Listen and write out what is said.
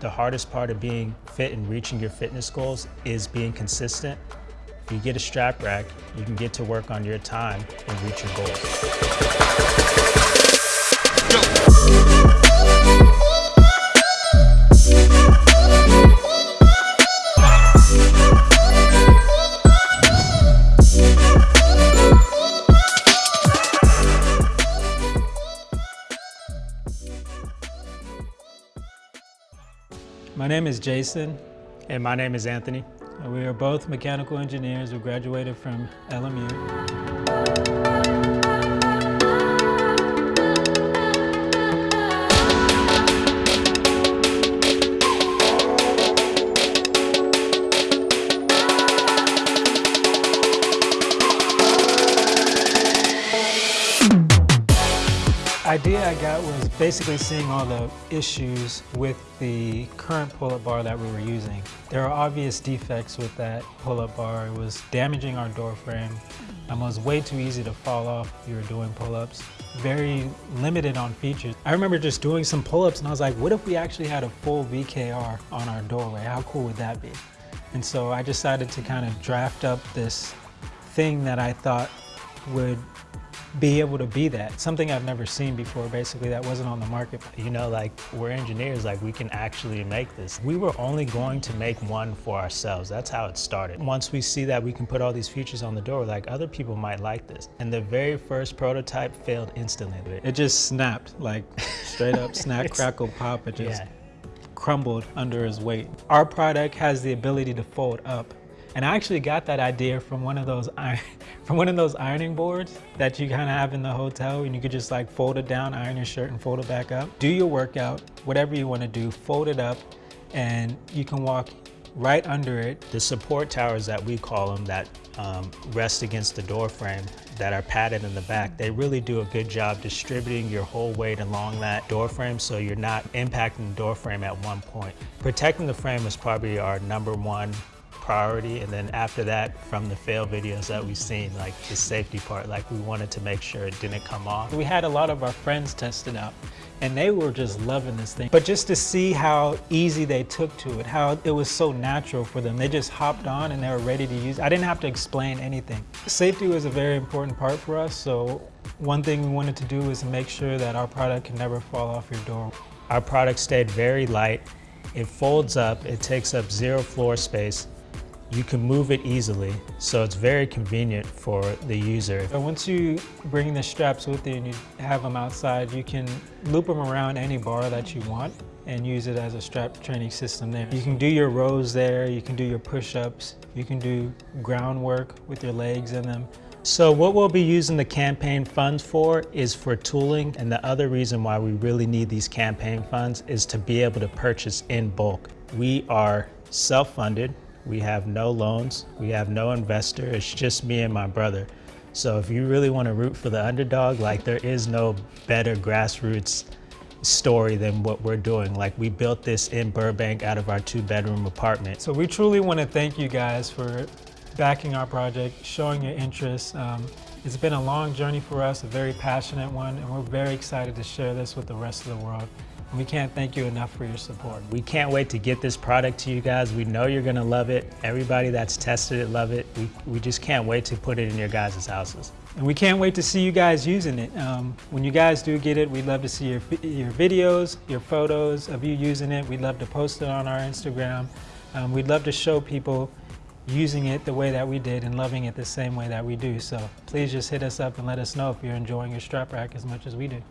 The hardest part of being fit and reaching your fitness goals is being consistent. If you get a strap rack, you can get to work on your time and reach your goals. My name is Jason. And my name is Anthony. We are both mechanical engineers who graduated from LMU. Idea I got was basically seeing all the issues with the current pull-up bar that we were using. There are obvious defects with that pull-up bar. It was damaging our door frame. It was way too easy to fall off if you were doing pull-ups. Very limited on features. I remember just doing some pull-ups and I was like, what if we actually had a full VKR on our doorway? How cool would that be? And so I decided to kind of draft up this thing that I thought would be able to be that. Something I've never seen before, basically, that wasn't on the market. You know, like, we're engineers, like, we can actually make this. We were only going to make one for ourselves. That's how it started. Once we see that we can put all these features on the door, like, other people might like this. And the very first prototype failed instantly. It just snapped, like, straight up snap, crackle, pop. It just yeah. crumbled under his weight. Our product has the ability to fold up and I actually got that idea from one of those from one of those ironing boards that you kind of have in the hotel and you could just like fold it down, iron your shirt and fold it back up. Do your workout, whatever you want to do, fold it up and you can walk right under it. The support towers that we call them that um, rest against the door frame that are padded in the back, they really do a good job distributing your whole weight along that door frame so you're not impacting the door frame at one point. Protecting the frame is probably our number one priority. And then after that, from the fail videos that we've seen, like the safety part, like we wanted to make sure it didn't come off. We had a lot of our friends test it out and they were just loving this thing. But just to see how easy they took to it, how it was so natural for them. They just hopped on and they were ready to use it. I didn't have to explain anything. Safety was a very important part for us. So one thing we wanted to do was make sure that our product can never fall off your door. Our product stayed very light. It folds up, it takes up zero floor space, you can move it easily, so it's very convenient for the user. Once you bring the straps with you and you have them outside, you can loop them around any bar that you want and use it as a strap training system there. You can do your rows there, you can do your push-ups, you can do groundwork with your legs in them. So what we'll be using the campaign funds for is for tooling and the other reason why we really need these campaign funds is to be able to purchase in bulk. We are self-funded, we have no loans. We have no investor. It's just me and my brother. So if you really want to root for the underdog, like there is no better grassroots story than what we're doing. Like we built this in Burbank out of our two bedroom apartment. So we truly want to thank you guys for backing our project, showing your interest. Um, it's been a long journey for us, a very passionate one, and we're very excited to share this with the rest of the world. We can't thank you enough for your support. We can't wait to get this product to you guys. We know you're gonna love it. Everybody that's tested it love it. We, we just can't wait to put it in your guys' houses. And we can't wait to see you guys using it. Um, when you guys do get it, we'd love to see your, your videos, your photos of you using it. We'd love to post it on our Instagram. Um, we'd love to show people using it the way that we did and loving it the same way that we do. So please just hit us up and let us know if you're enjoying your strap rack as much as we do.